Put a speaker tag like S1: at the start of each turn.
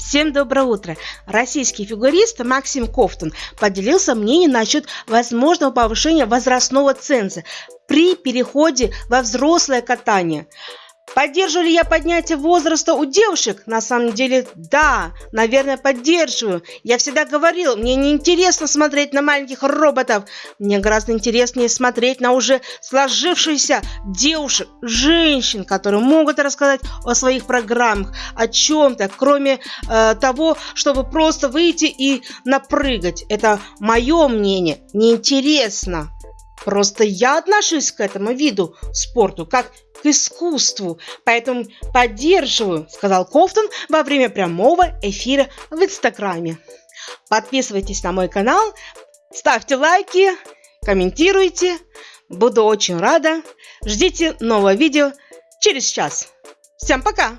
S1: Всем доброе утро! Российский фигурист Максим Кофтон поделился мнением насчет возможного повышения возрастного ценза при переходе во взрослое катание. Поддерживаю ли я поднятие возраста у девушек? На самом деле, да, наверное, поддерживаю. Я всегда говорил, мне не интересно смотреть на маленьких роботов. Мне гораздо интереснее смотреть на уже сложившихся девушек, женщин, которые могут рассказать о своих программах, о чем-то, кроме э, того, чтобы просто выйти и напрыгать. Это мое мнение. Неинтересно. Просто я отношусь к этому виду спорту как к искусству, поэтому поддерживаю, сказал Кофтон во время прямого эфира в Инстаграме. Подписывайтесь на мой канал, ставьте лайки, комментируйте. Буду очень рада. Ждите нового видео через час. Всем пока!